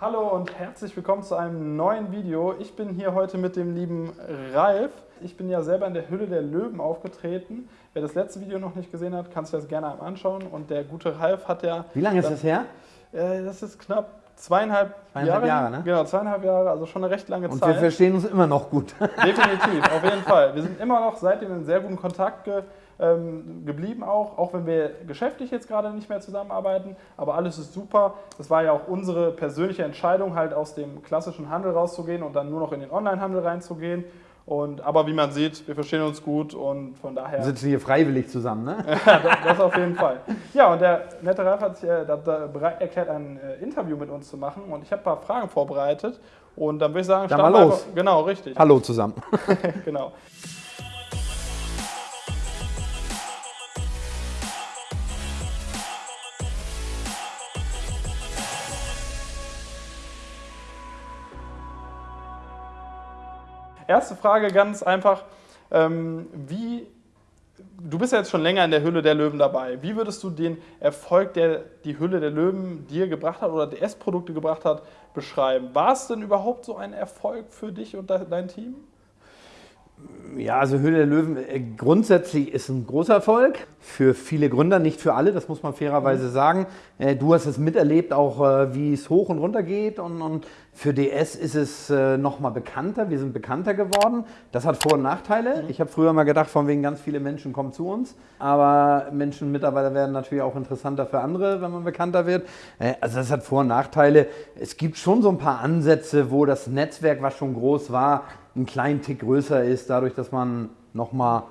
Hallo und herzlich willkommen zu einem neuen Video. Ich bin hier heute mit dem lieben Ralf. Ich bin ja selber in der Hülle der Löwen aufgetreten. Wer das letzte Video noch nicht gesehen hat, kann sich das gerne einmal anschauen. Und der gute Ralf hat ja... Wie lange ist das her? Äh, das ist knapp zweieinhalb, zweieinhalb Jahre, Jahre ne? Genau, zweieinhalb Jahre, also schon eine recht lange und Zeit. Und wir verstehen uns immer noch gut. Definitiv, auf jeden Fall. Wir sind immer noch seitdem in sehr guten Kontakt ähm, geblieben auch, auch wenn wir geschäftlich jetzt gerade nicht mehr zusammenarbeiten, aber alles ist super. Das war ja auch unsere persönliche Entscheidung, halt aus dem klassischen Handel rauszugehen und dann nur noch in den Onlinehandel reinzugehen. Und, aber wie man sieht, wir verstehen uns gut und von daher... Wir sitzen hier freiwillig zusammen, ne? das, das, auf jeden Fall. Ja, und der nette Ralf hat sich äh, bereit erklärt, ein äh, Interview mit uns zu machen und ich habe ein paar Fragen vorbereitet und dann würde ich sagen, dann mal los. Genau, richtig. Hallo zusammen. genau. Erste Frage ganz einfach, ähm, wie, du bist ja jetzt schon länger in der Hülle der Löwen dabei. Wie würdest du den Erfolg, der die Hülle der Löwen dir gebracht hat oder DS-Produkte gebracht hat, beschreiben? War es denn überhaupt so ein Erfolg für dich und dein Team? Ja, also Höhle der Löwen äh, grundsätzlich ist ein großer Erfolg. Für viele Gründer, nicht für alle, das muss man fairerweise mhm. sagen. Äh, du hast es miterlebt, auch äh, wie es hoch und runter geht. Und, und für DS ist es nochmal bekannter. Wir sind bekannter geworden. Das hat Vor- und Nachteile. Mhm. Ich habe früher mal gedacht, von wegen ganz viele Menschen kommen zu uns. Aber Menschen, Mitarbeiter werden natürlich auch interessanter für andere, wenn man bekannter wird. Also das hat Vor- und Nachteile. Es gibt schon so ein paar Ansätze, wo das Netzwerk, was schon groß war, einen kleinen Tick größer ist, dadurch, dass man nochmal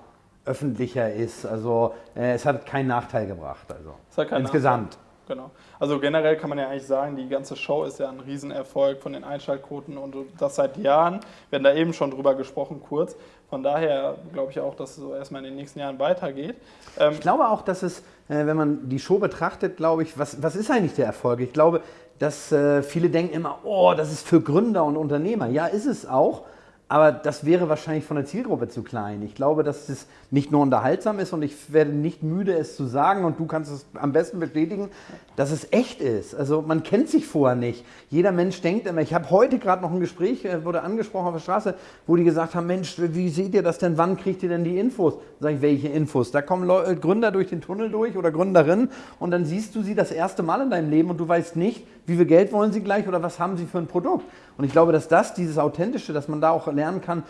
öffentlicher ist. Also äh, es hat keinen Nachteil gebracht. Also insgesamt. Nachteil. Genau. Also generell kann man ja eigentlich sagen, die ganze Show ist ja ein Riesenerfolg von den Einschaltquoten und das seit Jahren. Wir haben da eben schon drüber gesprochen, kurz. Von daher glaube ich auch, dass es so erstmal in den nächsten Jahren weitergeht. Ähm ich glaube auch, dass es, äh, wenn man die Show betrachtet, glaube ich, was, was ist eigentlich der Erfolg? Ich glaube, dass äh, viele denken immer, oh, das ist für Gründer und Unternehmer. Ja, ist es auch. Aber das wäre wahrscheinlich von der Zielgruppe zu klein. Ich glaube, dass es nicht nur unterhaltsam ist und ich werde nicht müde, es zu sagen und du kannst es am besten bestätigen, dass es echt ist. Also man kennt sich vorher nicht. Jeder Mensch denkt immer, ich habe heute gerade noch ein Gespräch, äh, wurde angesprochen auf der Straße, wo die gesagt haben, Mensch, wie seht ihr das denn, wann kriegt ihr denn die Infos? Sag ich, welche Infos? Da kommen Leute, Gründer durch den Tunnel durch oder Gründerinnen und dann siehst du sie das erste Mal in deinem Leben und du weißt nicht, wie viel Geld wollen sie gleich oder was haben sie für ein Produkt. Und ich glaube, dass das, dieses Authentische, dass man da auch lernen kann,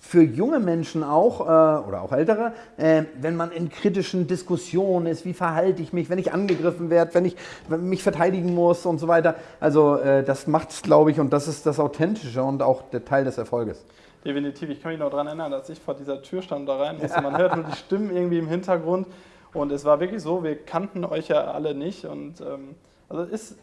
für junge Menschen auch äh, oder auch ältere, äh, wenn man in kritischen Diskussionen ist, wie verhalte ich mich, wenn ich angegriffen werde, wenn ich mich verteidigen muss und so weiter. Also äh, das macht es, glaube ich, und das ist das Authentische und auch der Teil des Erfolges. Definitiv. Ich kann mich noch daran erinnern, als ich vor dieser Tür stand da rein musste. Man hört nur die Stimmen irgendwie im Hintergrund. Und es war wirklich so, wir kannten euch ja alle nicht. Und ähm, also ist,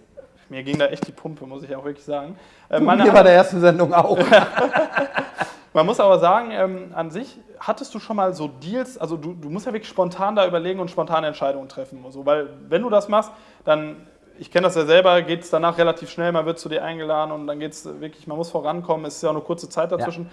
mir ging da echt die Pumpe, muss ich auch wirklich sagen. Äh, meine Mir war der ersten Sendung auch. Man muss aber sagen, ähm, an sich hattest du schon mal so Deals, also du, du musst ja wirklich spontan da überlegen und spontane Entscheidungen treffen. So, weil wenn du das machst, dann, ich kenne das ja selber, geht es danach relativ schnell, man wird zu dir eingeladen und dann geht es wirklich, man muss vorankommen, es ist ja auch eine kurze Zeit dazwischen. Ja.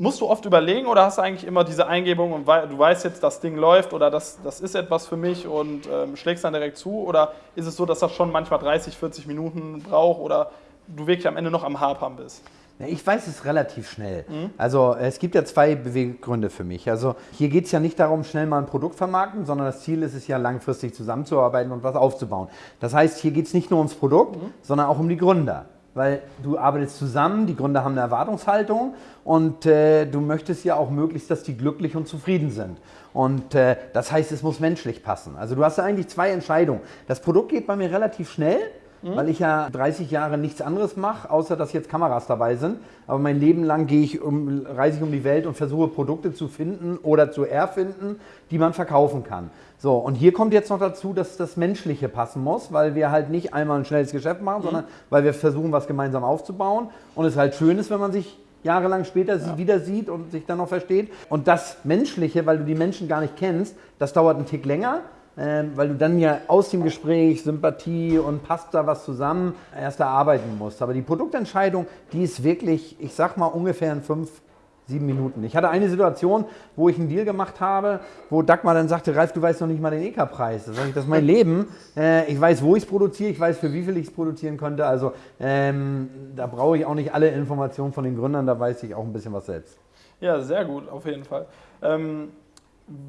Musst du oft überlegen oder hast du eigentlich immer diese Eingebung und du weißt jetzt, das Ding läuft oder das, das ist etwas für mich und ähm, schlägst dann direkt zu? Oder ist es so, dass das schon manchmal 30, 40 Minuten braucht oder du wirklich am Ende noch am Hapern bist? Ich weiß es relativ schnell. Mhm. Also es gibt ja zwei Beweggründe für mich. Also hier geht es ja nicht darum, schnell mal ein Produkt vermarkten, sondern das Ziel ist es ja langfristig zusammenzuarbeiten und was aufzubauen. Das heißt, hier geht es nicht nur ums Produkt, mhm. sondern auch um die Gründer. Weil du arbeitest zusammen, die Gründer haben eine Erwartungshaltung und äh, du möchtest ja auch möglichst, dass die glücklich und zufrieden sind. Und äh, das heißt, es muss menschlich passen. Also du hast ja eigentlich zwei Entscheidungen. Das Produkt geht bei mir relativ schnell mhm. weil ich ja 30 Jahre nichts anderes mache, außer dass jetzt Kameras dabei sind. Aber mein Leben lang gehe ich um, reise ich um die Welt und versuche Produkte zu finden oder zu erfinden, die man verkaufen kann. So, und hier kommt jetzt noch dazu, dass das Menschliche passen muss, weil wir halt nicht einmal ein schnelles Geschäft machen, mhm. sondern weil wir versuchen, was gemeinsam aufzubauen. Und es halt schön ist, wenn man sich jahrelang später ja. wieder sieht und sich dann noch versteht. Und das Menschliche, weil du die Menschen gar nicht kennst, das dauert einen Tick länger ähm, weil du dann ja aus dem Gespräch Sympathie und passt da was zusammen erst erarbeiten musst. Aber die Produktentscheidung, die ist wirklich, ich sag mal, ungefähr in fünf, Sieben Minuten. Ich hatte eine Situation, wo ich einen Deal gemacht habe, wo Dagmar dann sagte, Ralf, du weißt noch nicht mal den EK-Preis. Da das ist mein Leben. Äh, ich weiß, wo ich es produziere, ich weiß, für wie viel ich es produzieren könnte. Also ähm, da brauche ich auch nicht alle Informationen von den Gründern, da weiß ich auch ein bisschen was selbst. Ja, sehr gut, auf jeden Fall. Ähm,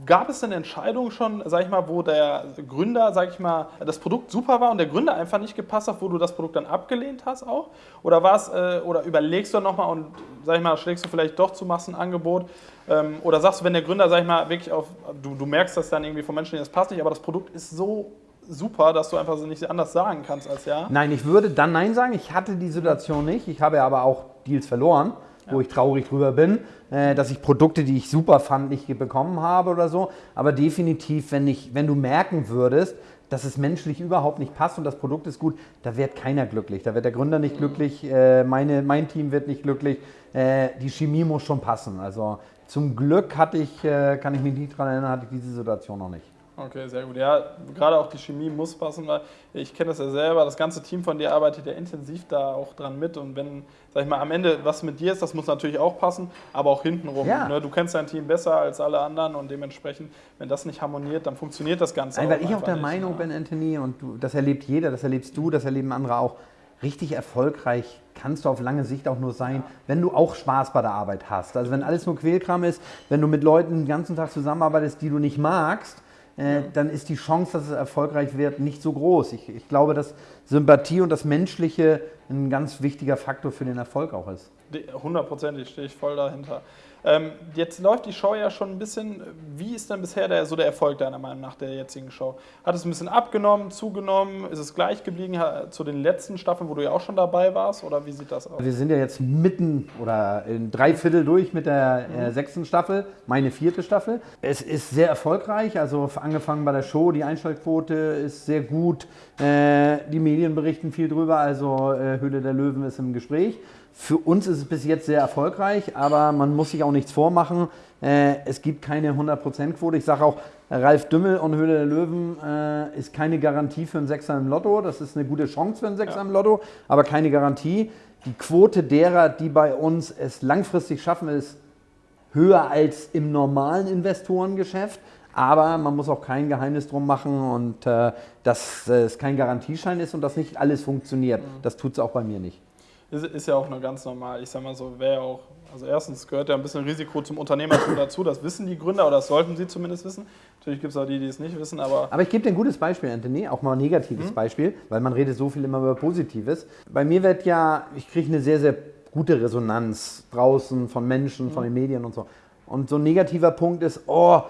Gab es denn Entscheidungen schon, sag ich mal, wo der Gründer, sag ich mal, das Produkt super war und der Gründer einfach nicht gepasst hat, wo du das Produkt dann abgelehnt hast auch? Oder war äh, oder überlegst du nochmal und, sag ich mal, schlägst du vielleicht doch zu Massenangebot? Ähm, oder sagst du, wenn der Gründer, sag ich mal, wirklich auf, du, du merkst das dann irgendwie von Menschen, das passt nicht, aber das Produkt ist so super, dass du einfach nicht anders sagen kannst als ja? Nein, ich würde dann Nein sagen. Ich hatte die Situation nicht. Ich habe aber auch Deals verloren wo ich traurig drüber bin, äh, dass ich Produkte, die ich super fand, nicht bekommen habe oder so. Aber definitiv, wenn, ich, wenn du merken würdest, dass es menschlich überhaupt nicht passt und das Produkt ist gut, da wird keiner glücklich. Da wird der Gründer nicht glücklich, äh, meine, mein Team wird nicht glücklich. Äh, die Chemie muss schon passen. Also zum Glück hatte ich, äh, kann ich mich nicht daran erinnern, hatte ich diese Situation noch nicht. Okay, sehr gut. Ja, gerade auch die Chemie muss passen, weil ich kenne das ja selber. Das ganze Team von dir arbeitet ja intensiv da auch dran mit. Und wenn, sag ich mal, am Ende was mit dir ist, das muss natürlich auch passen, aber auch hintenrum. Ja. Ne? Du kennst dein Team besser als alle anderen und dementsprechend, wenn das nicht harmoniert, dann funktioniert das Ganze Nein, auch weil ich auch der nicht, Meinung bin, Anthony, und du, das erlebt jeder, das erlebst du, das erleben andere auch. Richtig erfolgreich kannst du auf lange Sicht auch nur sein, ja. wenn du auch Spaß bei der Arbeit hast. Also wenn alles nur Quälkram ist, wenn du mit Leuten den ganzen Tag zusammenarbeitest, die du nicht magst, äh, dann ist die Chance, dass es erfolgreich wird, nicht so groß. Ich, ich glaube, dass Sympathie und das Menschliche ein ganz wichtiger Faktor für den Erfolg auch ist. Hundertprozentig stehe ich voll dahinter. Ähm, jetzt läuft die Show ja schon ein bisschen. Wie ist denn bisher der, so der Erfolg deiner Meinung nach der jetzigen Show? Hat es ein bisschen abgenommen, zugenommen? Ist es gleich geblieben zu den letzten Staffeln, wo du ja auch schon dabei warst? Oder wie sieht das aus? Wir sind ja jetzt mitten oder in drei Viertel durch mit der äh, mhm. sechsten Staffel, meine vierte Staffel. Es ist sehr erfolgreich, also angefangen bei der Show, die Einschaltquote ist sehr gut. Äh, die Medien berichten viel drüber, also äh, Höhle der Löwen ist im Gespräch. Für uns ist es bis jetzt sehr erfolgreich, aber man muss sich auch nichts vormachen. Äh, es gibt keine 100%-Quote. Ich sage auch, Ralf Dümmel und Höhle der Löwen äh, ist keine Garantie für einen Sechser im Lotto. Das ist eine gute Chance für einen Sechser ja. im Lotto, aber keine Garantie. Die Quote derer, die bei uns es langfristig schaffen, ist höher als im normalen Investorengeschäft. Aber man muss auch kein Geheimnis drum machen und äh, dass es kein Garantieschein ist und dass nicht alles funktioniert. Mhm. Das tut es auch bei mir nicht ist, ist ja auch nur ganz normal. Ich sag mal so, wäre auch, also erstens gehört ja ein bisschen Risiko zum Unternehmertum dazu, das wissen die Gründer oder das sollten sie zumindest wissen. Natürlich gibt es auch die, die es nicht wissen, aber. Aber ich gebe dir ein gutes Beispiel, Anthony, auch mal ein negatives mhm. Beispiel, weil man redet so viel immer über Positives. Bei mir wird ja, ich kriege eine sehr, sehr gute Resonanz draußen von Menschen, mhm. von den Medien und so. Und so ein negativer Punkt ist, oh,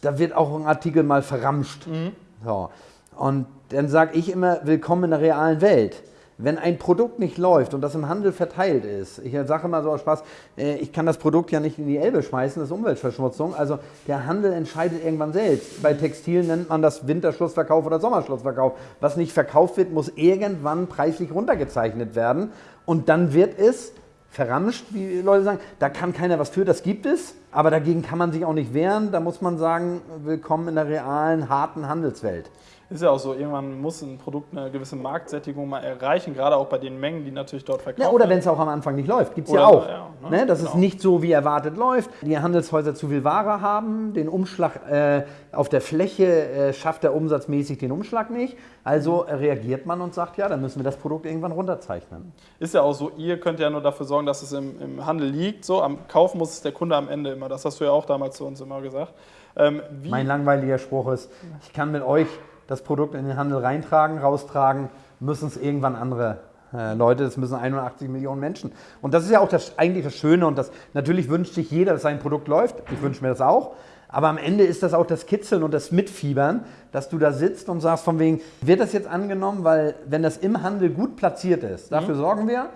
da wird auch ein Artikel mal verramscht. Mhm. So. Und dann sage ich immer, willkommen in der realen Welt. Wenn ein Produkt nicht läuft und das im Handel verteilt ist, ich sage mal so aus Spaß, äh, ich kann das Produkt ja nicht in die Elbe schmeißen, das ist Umweltverschmutzung. Also der Handel entscheidet irgendwann selbst. Bei Textil nennt man das Winterschlussverkauf oder Sommerschlussverkauf. Was nicht verkauft wird, muss irgendwann preislich runtergezeichnet werden. Und dann wird es verramscht, wie Leute sagen. Da kann keiner was für, das gibt es. Aber dagegen kann man sich auch nicht wehren. Da muss man sagen, willkommen in der realen, harten Handelswelt ist ja auch so, irgendwann muss ein Produkt eine gewisse Marktsättigung mal erreichen, gerade auch bei den Mengen, die natürlich dort verkauft werden. Ja, oder wenn es auch am Anfang nicht läuft, gibt es ja auch. Ja, ne? Ne? Dass genau. es nicht so wie erwartet läuft, die Handelshäuser zu viel Ware haben, den Umschlag äh, auf der Fläche äh, schafft er umsatzmäßig den Umschlag nicht. Also reagiert man und sagt, ja, dann müssen wir das Produkt irgendwann runterzeichnen. Ist ja auch so, ihr könnt ja nur dafür sorgen, dass es im, im Handel liegt. So, am Kauf muss es der Kunde am Ende immer. Das hast du ja auch damals zu uns immer gesagt. Ähm, mein langweiliger Spruch ist, ich kann mit euch das Produkt in den Handel reintragen, raustragen, müssen es irgendwann andere äh, Leute, das müssen 81 Millionen Menschen. Und das ist ja auch das, eigentlich das Schöne und das natürlich wünscht sich jeder, dass sein Produkt läuft. Ich wünsche mir das auch. Aber am Ende ist das auch das Kitzeln und das Mitfiebern, dass du da sitzt und sagst von wegen, wird das jetzt angenommen, weil wenn das im Handel gut platziert ist, dafür mhm. sorgen wir,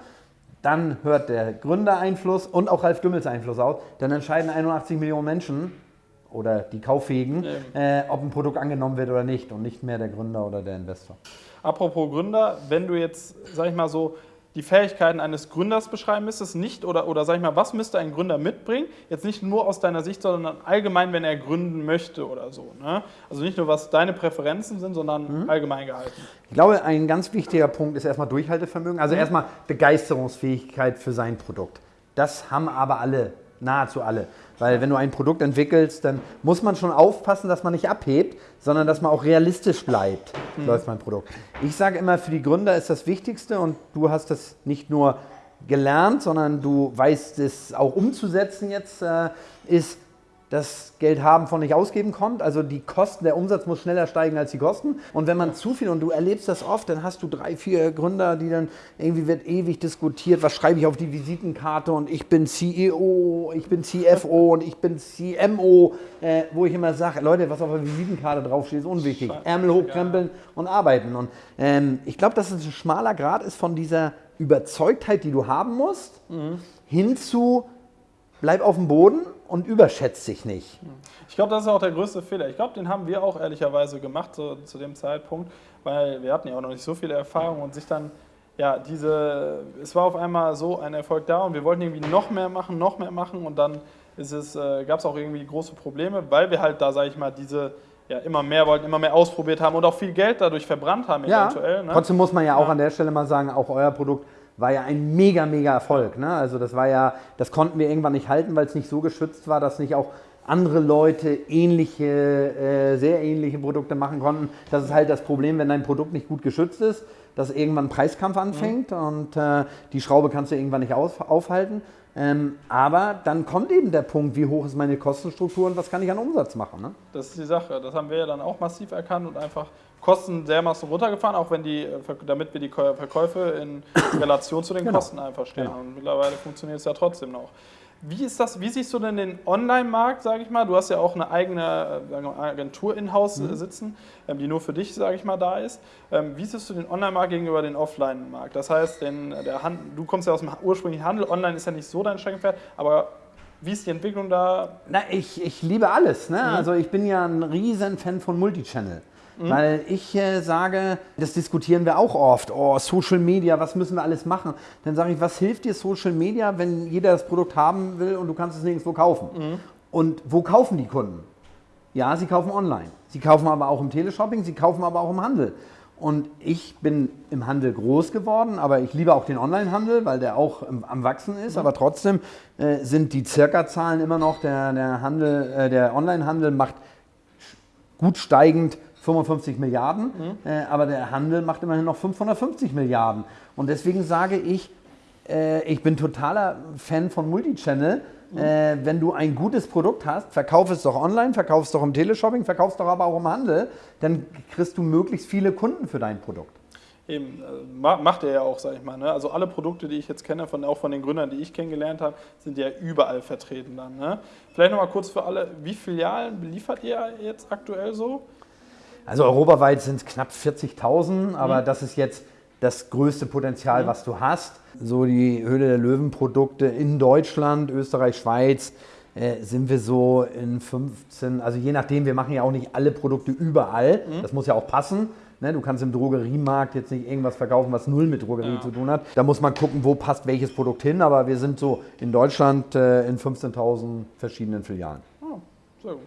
dann hört der Gründereinfluss und auch Ralf Dümmels Einfluss aus, dann entscheiden 81 Millionen Menschen, oder die Kauffähigen, äh, ob ein Produkt angenommen wird oder nicht und nicht mehr der Gründer oder der Investor. Apropos Gründer, wenn du jetzt, sag ich mal so, die Fähigkeiten eines Gründers beschreiben müsstest, nicht oder, oder sag ich mal, was müsste ein Gründer mitbringen? Jetzt nicht nur aus deiner Sicht, sondern allgemein, wenn er gründen möchte oder so. Ne? Also nicht nur, was deine Präferenzen sind, sondern mhm. allgemein gehalten. Ich glaube, ein ganz wichtiger Punkt ist erstmal Durchhaltevermögen, also mhm. erstmal Begeisterungsfähigkeit für sein Produkt. Das haben aber alle nahezu alle. Weil wenn du ein Produkt entwickelst, dann muss man schon aufpassen, dass man nicht abhebt, sondern dass man auch realistisch bleibt, mhm. läuft mein Produkt. Ich sage immer, für die Gründer ist das Wichtigste und du hast das nicht nur gelernt, sondern du weißt es auch umzusetzen jetzt, äh, ist, das Geld haben von nicht ausgeben kommt. Also die Kosten, der Umsatz muss schneller steigen als die Kosten. Und wenn man zu viel, und du erlebst das oft, dann hast du drei, vier Gründer, die dann irgendwie wird ewig diskutiert, was schreibe ich auf die Visitenkarte und ich bin CEO, ich bin CFO und ich bin CMO, äh, wo ich immer sage, Leute, was auf der Visitenkarte draufsteht, ist unwichtig. Ärmel hochkrempeln und arbeiten. Und ähm, ich glaube, dass es ein schmaler Grad ist von dieser Überzeugtheit, die du haben musst, mhm. hin zu bleib auf dem Boden und überschätzt sich nicht. Ich glaube, das ist auch der größte Fehler. Ich glaube, den haben wir auch ehrlicherweise gemacht so, zu dem Zeitpunkt, weil wir hatten ja auch noch nicht so viele Erfahrungen und sich dann, ja, diese, es war auf einmal so ein Erfolg da und wir wollten irgendwie noch mehr machen, noch mehr machen und dann äh, gab es auch irgendwie große Probleme, weil wir halt da, sage ich mal, diese ja, immer mehr wollten, immer mehr ausprobiert haben und auch viel Geld dadurch verbrannt haben ja, eventuell. Ne? Trotzdem muss man ja auch ja. an der Stelle mal sagen, auch euer Produkt war ja ein mega, mega Erfolg. Ne? Also das war ja, das konnten wir irgendwann nicht halten, weil es nicht so geschützt war, dass nicht auch andere Leute ähnliche, äh, sehr ähnliche Produkte machen konnten. Das ist halt das Problem, wenn dein Produkt nicht gut geschützt ist, dass irgendwann ein Preiskampf anfängt mhm. und äh, die Schraube kannst du irgendwann nicht auf, aufhalten. Ähm, aber dann kommt eben der Punkt, wie hoch ist meine Kostenstruktur und was kann ich an Umsatz machen. Ne? Das ist die Sache. Das haben wir ja dann auch massiv erkannt und einfach Kosten dermaßen runtergefahren, auch wenn die, äh, damit wir die Verkäufe in Relation zu den genau. Kosten einfach stehen. Genau. Und mittlerweile funktioniert es ja trotzdem noch. Wie ist das, wie siehst du denn den Online-Markt, sage ich mal? Du hast ja auch eine eigene äh, Agentur in-house mhm. sitzen, ähm, die nur für dich, sage ich mal, da ist. Ähm, wie siehst du den Online-Markt gegenüber dem Offline-Markt? Das heißt, den, der Hand, du kommst ja aus dem ursprünglichen Handel, Online ist ja nicht so dein Steckenpferd, aber wie ist die Entwicklung da? Na, ich, ich liebe alles. Ne? Mhm. Also ich bin ja ein riesen Fan von Multichannel. Mhm. Weil ich äh, sage, das diskutieren wir auch oft, oh, Social Media, was müssen wir alles machen? Dann sage ich, was hilft dir Social Media, wenn jeder das Produkt haben will und du kannst es nirgendwo kaufen? Mhm. Und wo kaufen die Kunden? Ja, sie kaufen online. Sie kaufen aber auch im Teleshopping, sie kaufen aber auch im Handel. Und ich bin im Handel groß geworden, aber ich liebe auch den Onlinehandel, weil der auch am Wachsen ist. Mhm. Aber trotzdem äh, sind die Circa-Zahlen immer noch, der, der, Handel, äh, der Onlinehandel macht gut steigend 55 Milliarden, mhm. äh, aber der Handel macht immerhin noch 550 Milliarden. Und deswegen sage ich, äh, ich bin totaler Fan von Multichannel. Mhm. Äh, wenn du ein gutes Produkt hast, verkauf es doch online, verkauf es doch im Teleshopping, verkauf es doch aber auch im Handel, dann kriegst du möglichst viele Kunden für dein Produkt. Eben, äh, macht er ja auch, sag ich mal. Ne? Also alle Produkte, die ich jetzt kenne, von, auch von den Gründern, die ich kennengelernt habe, sind ja überall vertreten dann. Ne? Vielleicht nochmal kurz für alle, wie Filialen beliefert ihr jetzt aktuell so? Also europaweit sind es knapp 40.000, aber mhm. das ist jetzt das größte Potenzial, mhm. was du hast. So die Höhle der Löwen-Produkte in Deutschland, Österreich, Schweiz äh, sind wir so in 15, also je nachdem, wir machen ja auch nicht alle Produkte überall, mhm. das muss ja auch passen. Ne, du kannst im Drogeriemarkt jetzt nicht irgendwas verkaufen, was null mit Drogerie ja. zu tun hat. Da muss man gucken, wo passt welches Produkt hin, aber wir sind so in Deutschland äh, in 15.000 verschiedenen Filialen. Oh, sehr gut.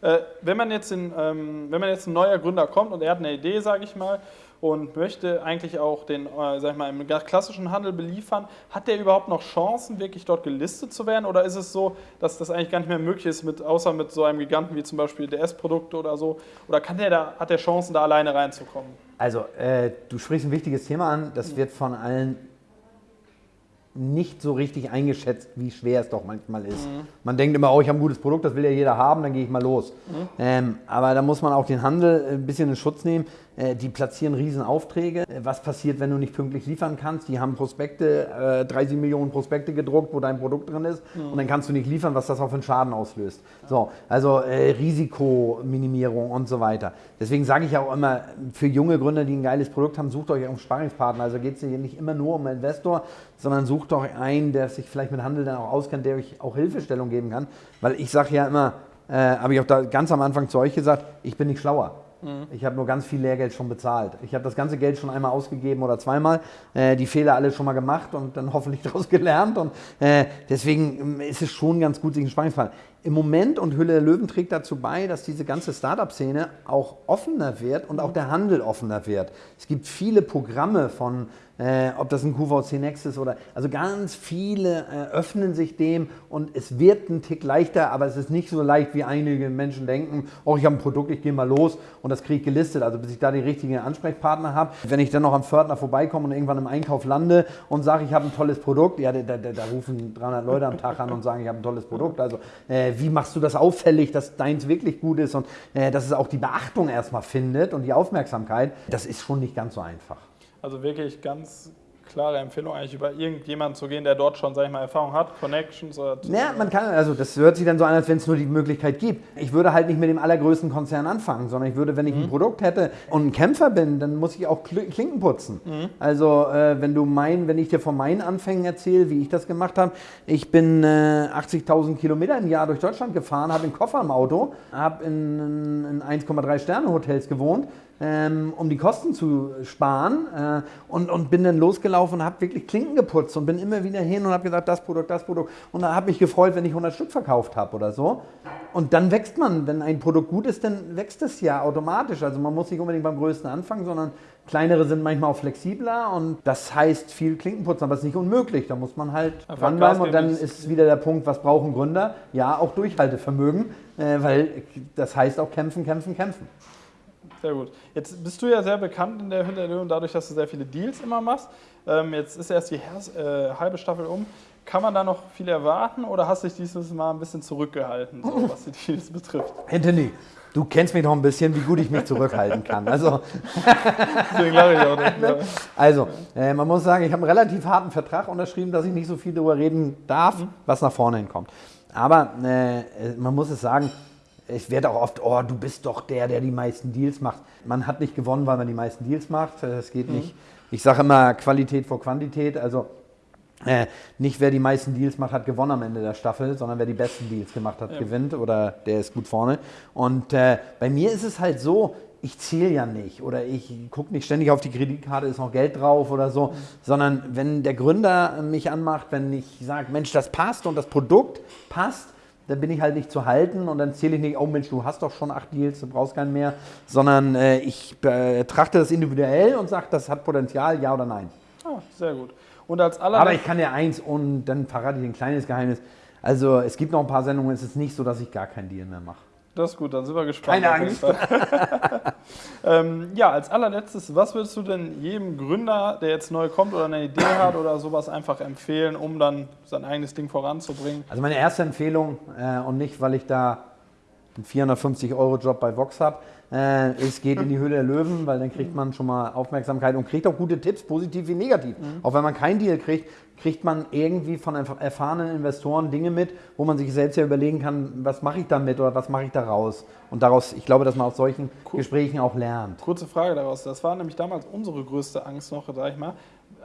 Äh, wenn, man jetzt in, ähm, wenn man jetzt ein neuer Gründer kommt und er hat eine Idee, sage ich mal, und möchte eigentlich auch den, äh, sag ich mal, im klassischen Handel beliefern, hat der überhaupt noch Chancen, wirklich dort gelistet zu werden? Oder ist es so, dass das eigentlich gar nicht mehr möglich ist, mit, außer mit so einem Giganten wie zum Beispiel DS-Produkte oder so? Oder kann der da, hat der Chancen, da alleine reinzukommen? Also, äh, du sprichst ein wichtiges Thema an. Das wird von allen nicht so richtig eingeschätzt, wie schwer es doch manchmal ist. Mhm. Man denkt immer, oh, ich habe ein gutes Produkt, das will ja jeder haben, dann gehe ich mal los. Mhm. Ähm, aber da muss man auch den Handel ein bisschen in Schutz nehmen. Äh, die platzieren Riesenaufträge. Äh, was passiert, wenn du nicht pünktlich liefern kannst? Die haben Prospekte, 30 äh, Millionen Prospekte gedruckt, wo dein Produkt drin ist mhm. und dann kannst du nicht liefern, was das auch für einen Schaden auslöst. So, also äh, Risikominimierung und so weiter. Deswegen sage ich auch immer, für junge Gründer, die ein geiles Produkt haben, sucht euch einen Sparringspartner. Also geht es hier nicht immer nur um Investor, sondern sucht euch einen, der sich vielleicht mit Handel dann auch auskennt, der euch auch Hilfestellung geben kann. Weil ich sage ja immer, äh, habe ich auch da ganz am Anfang zu euch gesagt, ich bin nicht schlauer. Mhm. Ich habe nur ganz viel Lehrgeld schon bezahlt. Ich habe das ganze Geld schon einmal ausgegeben oder zweimal, äh, die Fehler alle schon mal gemacht und dann hoffentlich daraus gelernt. Und äh, deswegen ähm, ist es schon ganz gut, sich einen Spannungsfall. Im Moment und Hülle der Löwen trägt dazu bei, dass diese ganze Startup-Szene auch offener wird und auch der Handel offener wird. Es gibt viele Programme von äh, ob das ein QVC Next ist oder, also ganz viele äh, öffnen sich dem und es wird ein Tick leichter, aber es ist nicht so leicht, wie einige Menschen denken, oh, ich habe ein Produkt, ich gehe mal los und das kriege ich gelistet, also bis ich da die richtigen Ansprechpartner habe. Wenn ich dann noch am Pförtner vorbeikomme und irgendwann im Einkauf lande und sage, ich habe ein tolles Produkt, ja, da, da, da, rufen 300 Leute am Tag an und sagen, ich habe ein tolles Produkt, also äh, wie machst du das auffällig, dass deins wirklich gut ist und äh, dass es auch die Beachtung erstmal findet und die Aufmerksamkeit, das ist schon nicht ganz so einfach. Also wirklich ganz klare Empfehlung, eigentlich über irgendjemanden zu gehen, der dort schon, sag ich mal, Erfahrung hat, Connections oder. Ja, man kann, also das hört sich dann so an, als wenn es nur die Möglichkeit gibt. Ich würde halt nicht mit dem allergrößten Konzern anfangen, sondern ich würde, wenn ich mhm. ein Produkt hätte und ein Kämpfer bin, dann muss ich auch Klinken putzen. Mhm. Also äh, wenn du mein, wenn ich dir von meinen Anfängen erzähle, wie ich das gemacht habe, ich bin äh, 80.000 Kilometer im Jahr durch Deutschland gefahren, habe einen Koffer im Auto, habe in, in 1,3 Sterne Hotels gewohnt ähm, um die Kosten zu sparen äh, und, und bin dann losgelaufen und habe wirklich Klinken geputzt und bin immer wieder hin und habe gesagt, das Produkt, das Produkt und da habe mich gefreut, wenn ich 100 Stück verkauft habe oder so. Und dann wächst man, wenn ein Produkt gut ist, dann wächst es ja automatisch. Also man muss nicht unbedingt beim Größten anfangen, sondern kleinere sind manchmal auch flexibler und das heißt viel Klinken putzen, aber es ist nicht unmöglich. Da muss man halt dranbleiben und dann ist wieder der Punkt, was brauchen Gründer? Ja, auch Durchhaltevermögen, äh, weil das heißt auch kämpfen, kämpfen, kämpfen. Sehr gut. Jetzt bist du ja sehr bekannt in der Hinterlöhung, dadurch, dass du sehr viele Deals immer machst. Ähm, jetzt ist erst die äh, halbe Staffel um. Kann man da noch viel erwarten oder hast du dich dieses Mal ein bisschen zurückgehalten, so, was die Deals betrifft? Anthony, du kennst mich noch ein bisschen, wie gut ich mich zurückhalten kann. Also, Deswegen lache ich auch nicht. Ne? Also, äh, man muss sagen, ich habe einen relativ harten Vertrag unterschrieben, dass ich nicht so viel darüber reden darf, mhm. was nach vorne hinkommt. Aber äh, man muss es sagen, es wird auch oft, oh, du bist doch der, der die meisten Deals macht. Man hat nicht gewonnen, weil man die meisten Deals macht. Es geht mhm. nicht. Ich sage immer Qualität vor Quantität. Also äh, nicht wer die meisten Deals macht, hat gewonnen am Ende der Staffel, sondern wer die besten Deals gemacht hat, ja. gewinnt oder der ist gut vorne. Und äh, bei mir ist es halt so, ich zähle ja nicht oder ich gucke nicht ständig auf die Kreditkarte, ist noch Geld drauf oder so, mhm. sondern wenn der Gründer mich anmacht, wenn ich sage, Mensch, das passt und das Produkt passt, dann bin ich halt nicht zu halten und dann zähle ich nicht, oh Mensch, du hast doch schon acht Deals, du brauchst keinen mehr, sondern äh, ich betrachte das individuell und sage, das hat Potenzial, ja oder nein. Ah, sehr gut. Und als aller Aber ich kann ja eins und dann verrate ich ein kleines Geheimnis. Also es gibt noch ein paar Sendungen, es ist nicht so, dass ich gar keinen Deal mehr mache. Das ist gut, dann sind wir gespannt. Keine Angst. ähm, ja, als allerletztes, was würdest du denn jedem Gründer, der jetzt neu kommt oder eine Idee hat oder sowas einfach empfehlen, um dann sein eigenes Ding voranzubringen? Also meine erste Empfehlung, äh, und nicht, weil ich da einen 450-Euro-Job bei Vox habe, äh, es geht in die Höhle der Löwen, weil dann kriegt man schon mal Aufmerksamkeit und kriegt auch gute Tipps, positiv wie negativ. Mhm. Auch wenn man keinen Deal kriegt, kriegt man irgendwie von erfahrenen Investoren Dinge mit, wo man sich selbst ja überlegen kann, was mache ich damit oder was mache ich daraus. Und daraus, ich glaube, dass man aus solchen cool. Gesprächen auch lernt. Kurze Frage daraus. Das war nämlich damals unsere größte Angst noch, sag ich mal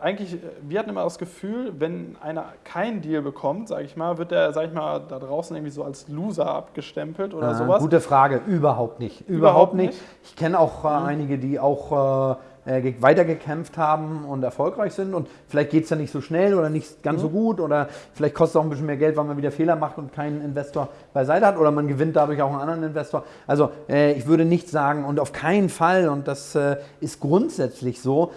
eigentlich, wir hatten immer das Gefühl, wenn einer keinen Deal bekommt, sage ich mal, wird der, sag ich mal, da draußen irgendwie so als Loser abgestempelt oder äh, sowas? Gute Frage, überhaupt nicht. Überhaupt, überhaupt nicht. nicht. Ich kenne auch äh, mhm. einige, die auch äh, äh, weitergekämpft haben und erfolgreich sind. Und vielleicht geht es ja nicht so schnell oder nicht ganz mhm. so gut oder vielleicht kostet es auch ein bisschen mehr Geld, weil man wieder Fehler macht und keinen Investor beiseite hat oder man gewinnt dadurch auch einen anderen Investor. Also äh, ich würde nicht sagen und auf keinen Fall, und das äh, ist grundsätzlich so,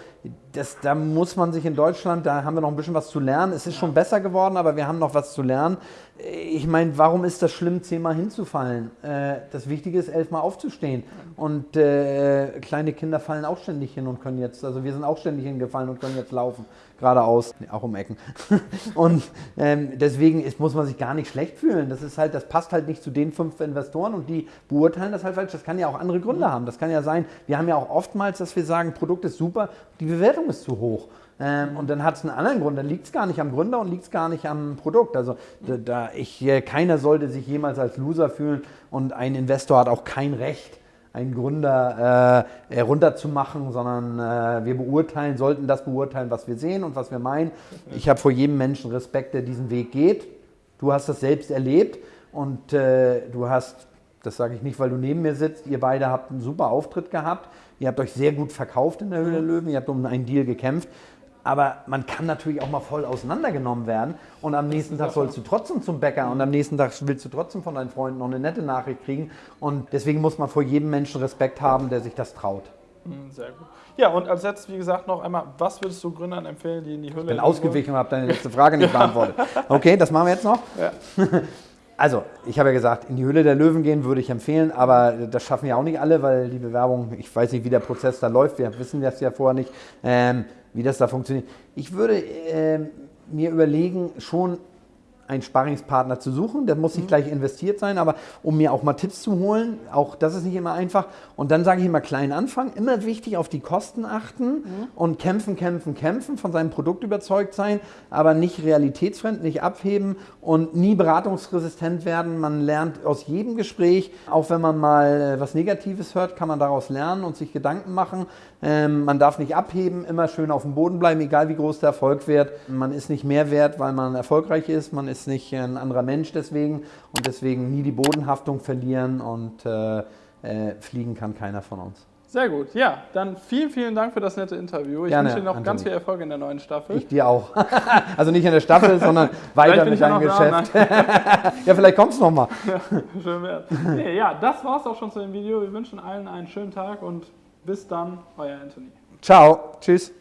das, da muss man sich in Deutschland, da haben wir noch ein bisschen was zu lernen. Es ist schon besser geworden, aber wir haben noch was zu lernen. Ich meine, warum ist das schlimm, zehnmal hinzufallen? Äh, das Wichtige ist, elfmal aufzustehen. Und äh, kleine Kinder fallen auch ständig hin und können jetzt, also wir sind auch ständig hingefallen und können jetzt laufen, geradeaus, auch um Ecken. und ähm, deswegen ist, muss man sich gar nicht schlecht fühlen. Das ist halt, das passt halt nicht zu den fünf Investoren und die beurteilen das halt falsch. Das kann ja auch andere Gründe haben. Das kann ja sein, wir haben ja auch oftmals, dass wir sagen, Produkt ist super, die Bewertung ist zu hoch. Ähm, und dann hat es einen anderen Grund. Dann liegt es gar nicht am Gründer und liegt es gar nicht am Produkt. Also da, da ich, äh, keiner sollte sich jemals als Loser fühlen und ein Investor hat auch kein Recht, einen Gründer äh, runterzumachen, sondern äh, wir beurteilen, sollten das beurteilen, was wir sehen und was wir meinen. Ich habe vor jedem Menschen Respekt, der diesen Weg geht. Du hast das selbst erlebt und äh, du hast, das sage ich nicht, weil du neben mir sitzt, ihr beide habt einen super Auftritt gehabt. Ihr habt euch sehr gut verkauft in der Höhle der Löwen, ihr habt um einen Deal gekämpft. Aber man kann natürlich auch mal voll auseinandergenommen werden und am nächsten Tag sollst du trotzdem zum Bäcker und am nächsten Tag willst du trotzdem von deinen Freunden noch eine nette Nachricht kriegen. Und deswegen muss man vor jedem Menschen Respekt haben, der sich das traut. Hm, Sehr gut. Ja, und als letztes, wie gesagt, noch einmal, was würdest du Gründern empfehlen, die in die Höhle Ich bin ausgewichen und habe deine letzte Frage nicht beantwortet. Okay, das machen wir jetzt noch. Ja. Also, ich habe ja gesagt, in die Höhle der Löwen gehen würde ich empfehlen, aber das schaffen ja auch nicht alle, weil die Bewerbung, ich weiß nicht, wie der Prozess da läuft, wir wissen das ja vorher nicht, ähm, wie das da funktioniert. Ich würde ähm, mir überlegen, schon einen Sparringspartner zu suchen. Der muss nicht gleich investiert sein, aber um mir auch mal Tipps zu holen, auch das ist nicht immer einfach. Und dann sage ich immer klein anfangen, immer wichtig auf die Kosten achten und kämpfen, kämpfen, kämpfen, von seinem Produkt überzeugt sein, aber nicht realitätsfremd, nicht abheben und nie beratungsresistent werden. Man lernt aus jedem Gespräch, auch wenn man mal äh, was Negatives hört, kann man daraus lernen und sich Gedanken machen. Ähm, man darf nicht abheben, immer schön auf dem Boden bleiben, egal wie groß der Erfolg wird. Man ist nicht mehr wert, weil man erfolgreich ist. Man ist nicht ein anderer Mensch deswegen und deswegen nie die Bodenhaftung verlieren und äh, äh, fliegen kann keiner von uns. Sehr gut. Ja, dann vielen, vielen Dank für das nette Interview. Ich Gerne, wünsche dir noch ganz Anthony. viel Erfolg in der neuen Staffel. Ich dir auch. also nicht in der Staffel, sondern weiter mit ja deinem Geschäft. ja, vielleicht kommst du noch mal. Schön wär's. Nee, ja, das war's auch schon zu dem Video. Wir wünschen allen einen schönen Tag und bis dann, euer Anthony. Ciao. Tschüss.